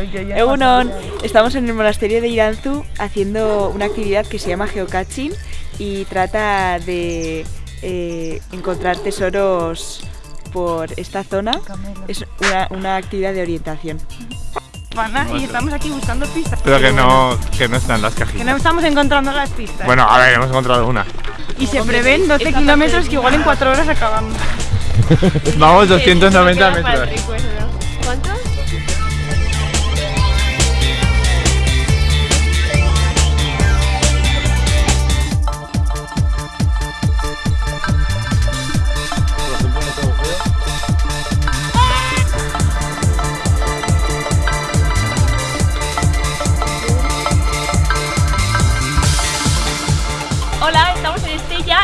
Egunon, estamos en el monasterio de Iranzu haciendo una actividad que se llama geocaching y trata de eh, encontrar tesoros por esta zona. Es una, una actividad de orientación. Y estamos aquí buscando pistas. Pero que no, que no están las Que cajitas. no estamos encontrando las pistas. Bueno, a ver, hemos encontrado una. y se prevén 12 kilómetros que igual en 4 horas acabamos. Vamos 290 metros. ¿Cuánto?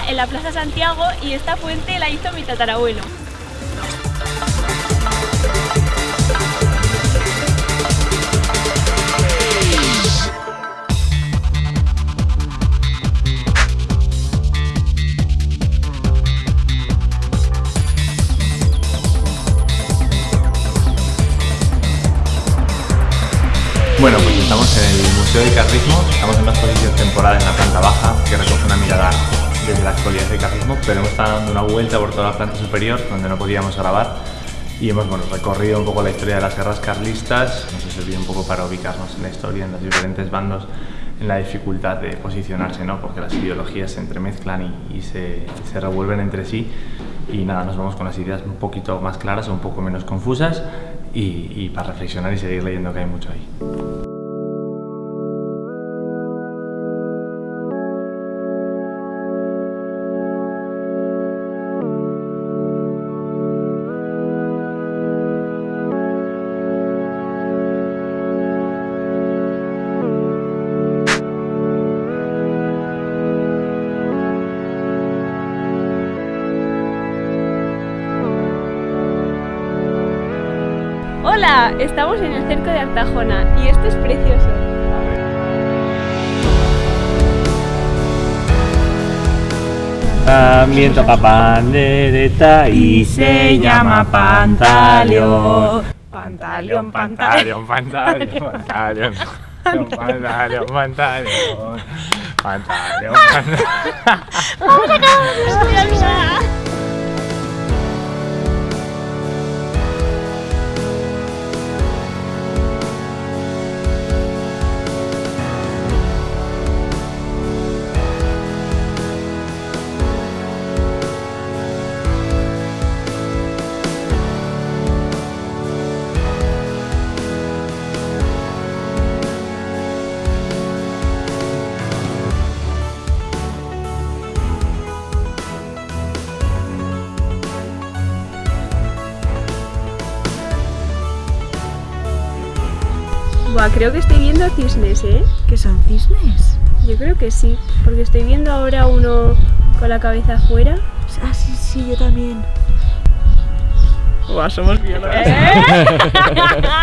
En la Plaza Santiago, y esta fuente la hizo mi tatarabuelo. Bueno, pues estamos en el Museo del Carrismo, estamos en una exposición temporal en la planta baja que recoge una mirada desde la actualidad del carrismo, pero hemos estado dando una vuelta por toda la planta superior donde no podíamos grabar y hemos bueno, recorrido un poco la historia de las guerras carlistas, nos ha servido un poco para ubicarnos en la historia, en los diferentes bandos, en la dificultad de posicionarse, ¿no? porque las ideologías se entremezclan y, y se, se revuelven entre sí y nada, nos vamos con las ideas un poquito más claras un poco menos confusas y, y para reflexionar y seguir leyendo que hay mucho ahí. Hola, estamos en el cerco de Artajona y esto es precioso. También toca pandereta y se llama Pantaleón. Pantaleón, pantaleón. Pantaleón, pantaleón, pantaleón. Pantaleón, pantaleón. Pantaleón, Buah, creo que estoy viendo cisnes, ¿eh? ¿Qué son cisnes? Yo creo que sí, porque estoy viendo ahora uno con la cabeza afuera. Ah, sí, sí, yo también. Buah, somos biólogos. ¿Eh?